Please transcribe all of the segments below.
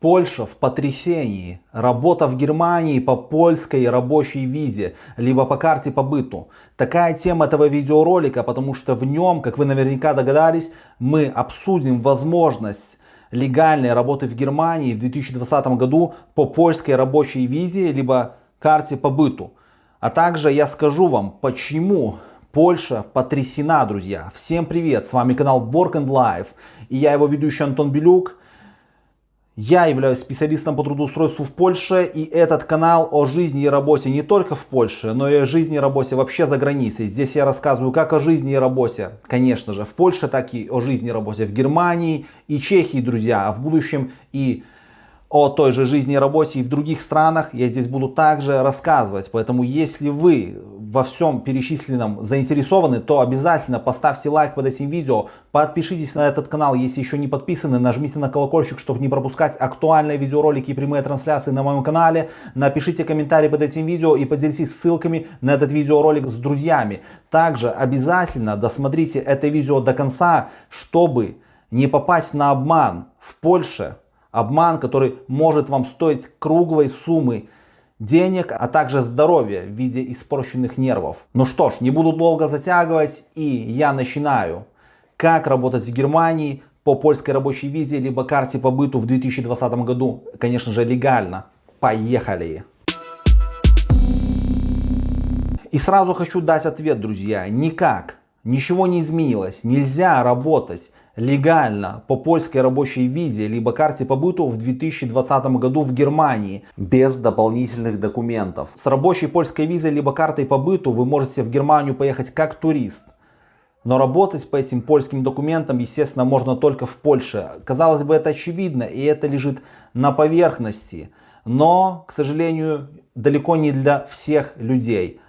Польша в потрясении. Работа в Германии по польской рабочей визе, либо по карте по быту. Такая тема этого видеоролика, потому что в нем, как вы наверняка догадались, мы обсудим возможность легальной работы в Германии в 2020 году по польской рабочей визе, либо карте по быту. А также я скажу вам, почему Польша потрясена, друзья. Всем привет, с вами канал Work and Life и я его ведущий Антон Белюк. Я являюсь специалистом по трудоустройству в Польше, и этот канал о жизни и работе не только в Польше, но и о жизни и работе вообще за границей. Здесь я рассказываю как о жизни и работе, конечно же, в Польше, так и о жизни и работе в Германии и Чехии, друзья, а в будущем и о той же жизни и работе и в других странах я здесь буду также рассказывать. Поэтому если вы во всем перечисленном заинтересованы, то обязательно поставьте лайк под этим видео, подпишитесь на этот канал, если еще не подписаны, нажмите на колокольчик, чтобы не пропускать актуальные видеоролики и прямые трансляции на моем канале. Напишите комментарий под этим видео и поделитесь ссылками на этот видеоролик с друзьями. Также обязательно досмотрите это видео до конца, чтобы не попасть на обман в Польше Обман, который может вам стоить круглой суммы денег, а также здоровья в виде испорченных нервов. Ну что ж, не буду долго затягивать и я начинаю. Как работать в Германии по польской рабочей визе, либо карте по быту в 2020 году, конечно же легально. Поехали! И сразу хочу дать ответ, друзья. Никак, ничего не изменилось. Нельзя работать легально по польской рабочей визе либо карте по быту в 2020 году в Германии без дополнительных документов. С рабочей польской визой либо картой по быту вы можете в Германию поехать как турист. Но работать по этим польским документам, естественно, можно только в Польше. Казалось бы, это очевидно, и это лежит на поверхности. Но, к сожалению, далеко не для всех людей.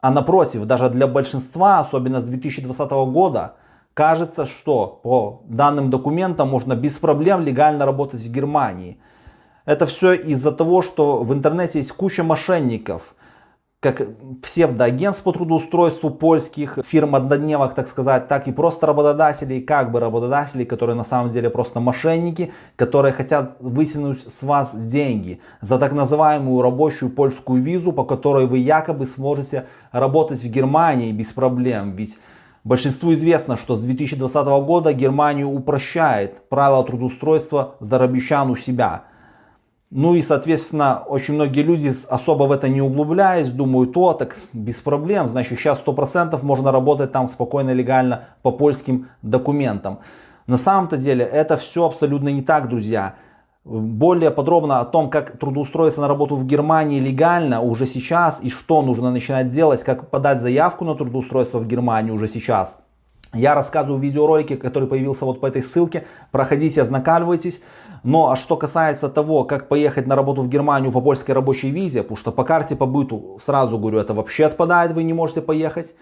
А напротив, даже для большинства, особенно с 2020 года, Кажется, что по данным документам можно без проблем легально работать в Германии. Это все из-за того, что в интернете есть куча мошенников, как псевдоагентств по трудоустройству польских фирм однодневок, так сказать, так и просто работодателей, как бы работодателей, которые на самом деле просто мошенники, которые хотят вытянуть с вас деньги за так называемую рабочую польскую визу, по которой вы якобы сможете работать в Германии без проблем. Ведь Большинству известно, что с 2020 года Германия упрощает правила трудоустройства здоровящан у себя. Ну и, соответственно, очень многие люди, особо в это не углубляясь, думают, о, так без проблем, значит, сейчас 100% можно работать там спокойно, легально по польским документам. На самом-то деле это все абсолютно не так, друзья. Более подробно о том, как трудоустроиться на работу в Германии легально уже сейчас и что нужно начинать делать, как подать заявку на трудоустройство в Германию уже сейчас. Я рассказываю в видеоролике, который появился вот по этой ссылке. Проходите, ознакомьтесь. Но а что касается того, как поехать на работу в Германию по польской рабочей визе, потому что по карте по быту, сразу говорю, это вообще отпадает, вы не можете поехать.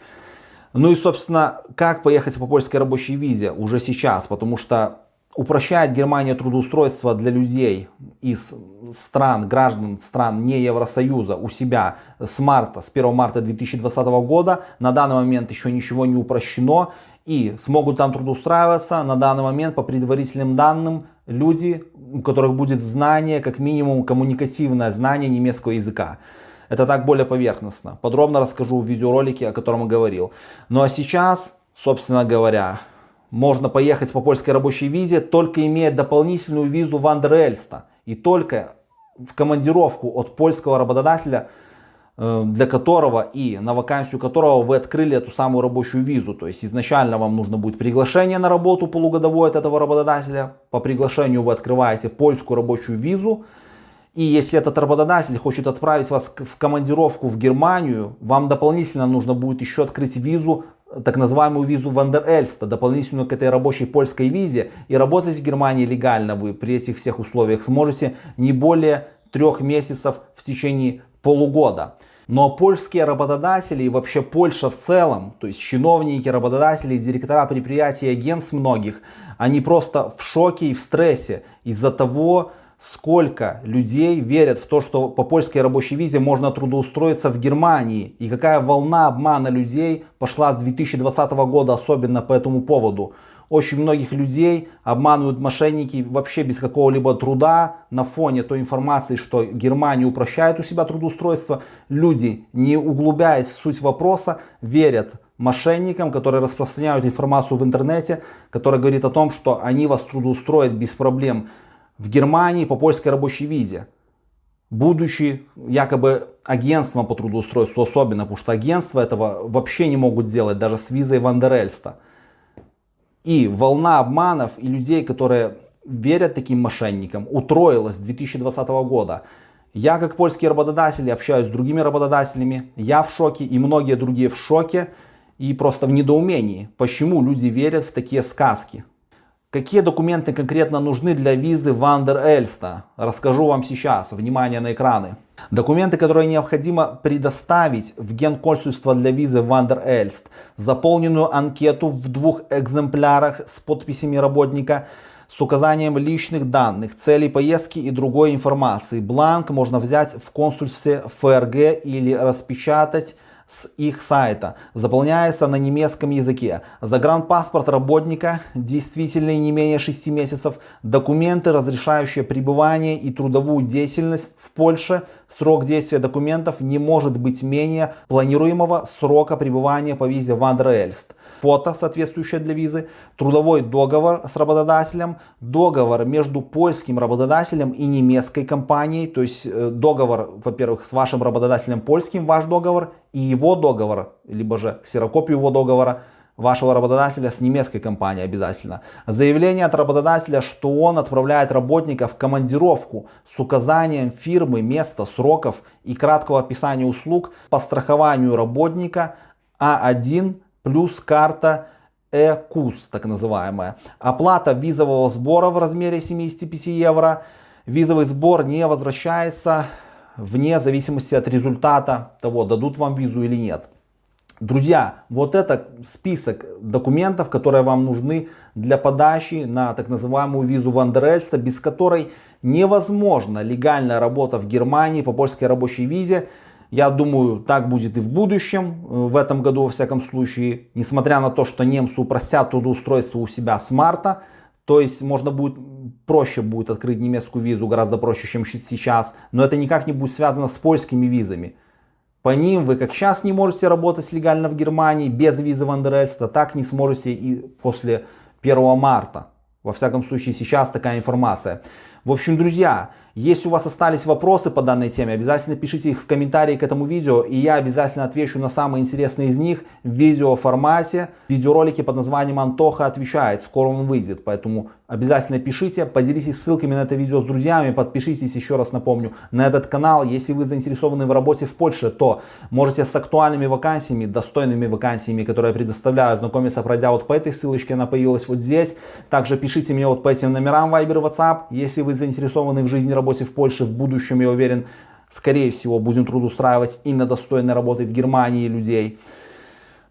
Ну и, собственно, как поехать по польской рабочей визе уже сейчас, потому что упрощает Германия трудоустройство для людей из стран, граждан стран не Евросоюза у себя с марта, с 1 марта 2020 года. На данный момент еще ничего не упрощено и смогут там трудоустраиваться на данный момент по предварительным данным люди, у которых будет знание, как минимум коммуникативное знание немецкого языка. Это так более поверхностно. Подробно расскажу в видеоролике, о котором я говорил. Ну а сейчас, собственно говоря, можно поехать по польской рабочей визе, только имея дополнительную визу Вандерельста. И только в командировку от польского работодателя, э, для которого и на вакансию которого вы открыли эту самую рабочую визу. То есть изначально вам нужно будет приглашение на работу полугодовое от этого работодателя. По приглашению вы открываете польскую рабочую визу. И если этот работодатель хочет отправить вас в командировку в Германию, вам дополнительно нужно будет еще открыть визу так называемую визу Вандер-Эльста, дополнительную к этой рабочей польской визе. И работать в Германии легально вы при этих всех условиях сможете не более трех месяцев в течение полугода. Но польские работодатели и вообще Польша в целом, то есть чиновники, работодатели, директора предприятий, агентств многих, они просто в шоке и в стрессе из-за того, сколько людей верят в то, что по польской рабочей визе можно трудоустроиться в Германии. И какая волна обмана людей пошла с 2020 года, особенно по этому поводу. Очень многих людей обманывают мошенники вообще без какого-либо труда на фоне той информации, что Германия упрощает у себя трудоустройство. Люди, не углубляясь в суть вопроса, верят мошенникам, которые распространяют информацию в интернете, которая говорит о том, что они вас трудоустроят без проблем в Германии по польской рабочей визе. Будучи якобы агентством по трудоустройству особенно, потому что агентства этого вообще не могут сделать даже с визой Вандерельста. И волна обманов и людей, которые верят таким мошенникам, утроилась с 2020 года. Я как польский работодатель общаюсь с другими работодателями, я в шоке и многие другие в шоке и просто в недоумении, почему люди верят в такие сказки. Какие документы конкретно нужны для визы Вандер Эльста? Расскажу вам сейчас. Внимание на экраны. Документы, которые необходимо предоставить в генконсульство для визы Вандер Эльст. Заполненную анкету в двух экземплярах с подписями работника с указанием личных данных, целей поездки и другой информации. Бланк можно взять в консульстве ФРГ или распечатать с их сайта. Заполняется на немецком языке. Загранпаспорт работника, действительный не менее 6 месяцев. Документы, разрешающие пребывание и трудовую деятельность в Польше. Срок действия документов не может быть менее планируемого срока пребывания по визе Вандерельст. Фото, соответствующее для визы. Трудовой договор с работодателем. Договор между польским работодателем и немецкой компанией. То есть э, договор, во-первых, с вашим работодателем польским, ваш договор и его договор, либо же ксерокопию его договора вашего работодателя с немецкой компанией обязательно. Заявление от работодателя, что он отправляет работника в командировку с указанием фирмы, места, сроков и краткого описания услуг по страхованию работника А1 плюс карта ЭКУС, так называемая. Оплата визового сбора в размере 75 евро. Визовый сбор не возвращается вне зависимости от результата того, дадут вам визу или нет. Друзья, вот это список документов, которые вам нужны для подачи на так называемую визу Вандерельста, без которой невозможна легальная работа в Германии по польской рабочей визе. Я думаю, так будет и в будущем, в этом году во всяком случае, несмотря на то, что немцы упростят трудоустройство у себя с марта, то есть можно будет проще будет открыть немецкую визу, гораздо проще, чем сейчас. Но это никак не будет связано с польскими визами. По ним вы как сейчас не можете работать легально в Германии без визы Вандерельста, так не сможете и после 1 марта. Во всяком случае сейчас такая информация. В общем, друзья, если у вас остались вопросы по данной теме, обязательно пишите их в комментарии к этому видео, и я обязательно отвечу на самые интересные из них в видео формате. Видеоролики под названием «Антоха отвечает», скоро он выйдет, поэтому обязательно пишите, поделитесь ссылками на это видео с друзьями, подпишитесь, еще раз напомню, на этот канал. Если вы заинтересованы в работе в Польше, то можете с актуальными вакансиями, достойными вакансиями, которые я предоставляю, знакомиться, пройдя вот по этой ссылочке, она появилась вот здесь. Также пишите мне вот по этим номерам Viber, WhatsApp, если вы заинтересованы в жизни работе в Польше в будущем, я уверен, скорее всего, будем трудоустраивать именно достойной работы в Германии людей.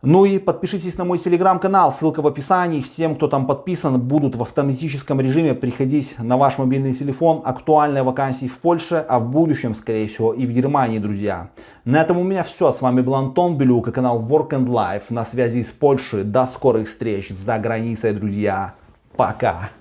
Ну и подпишитесь на мой телеграм-канал, ссылка в описании. Всем, кто там подписан, будут в автоматическом режиме приходить на ваш мобильный телефон актуальные вакансии в Польше, а в будущем, скорее всего, и в Германии, друзья. На этом у меня все. С вами был Антон Белюк и канал Work and Life на связи с Польшей. До скорых встреч за границей, друзья. Пока.